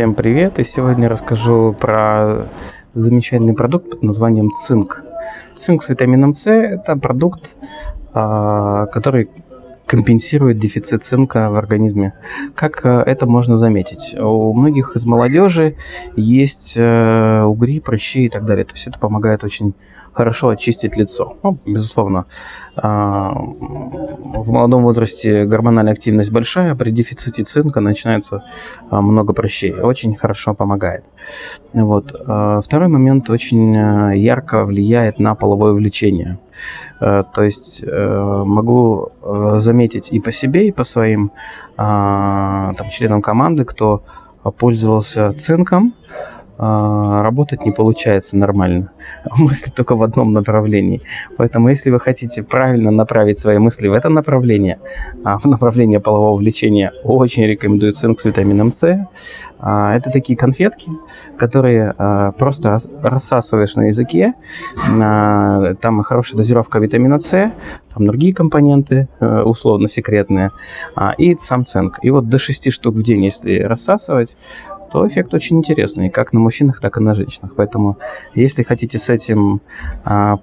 Всем привет! И сегодня расскажу про замечательный продукт под названием цинк. Цинк с витамином С – это продукт, а, который компенсирует дефицит цинка в организме. Как э, это можно заметить? У многих из молодежи есть э, угри, прыщи и так далее. То есть это помогает очень хорошо очистить лицо. Ну, безусловно, а, в молодом возрасте гормональная активность большая, при дефиците цинка начинается а, много прыщей. Очень хорошо помогает. Вот. А, второй момент очень ярко влияет на половое влечение. То есть могу заметить и по себе, и по своим там, членам команды, кто пользовался цинком, работать не получается нормально. Мысли только в одном направлении. Поэтому, если вы хотите правильно направить свои мысли в это направление, а, в направление полового влечения, очень рекомендую цинк с витамином С. А, это такие конфетки, которые просто рассасываешь на языке. Там хорошая дозировка витамина С, там другие компоненты, э, условно секретные, и сам цинк. И вот до 6 штук в день, если рассасывать, то эффект очень интересный, как на мужчинах, так и на женщинах. Поэтому, если хотите с этим а,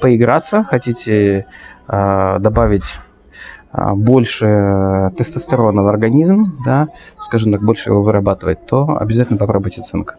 поиграться, хотите а, добавить а, больше тестостерона в организм, да, скажем так, больше его вырабатывать, то обязательно попробуйте цинк.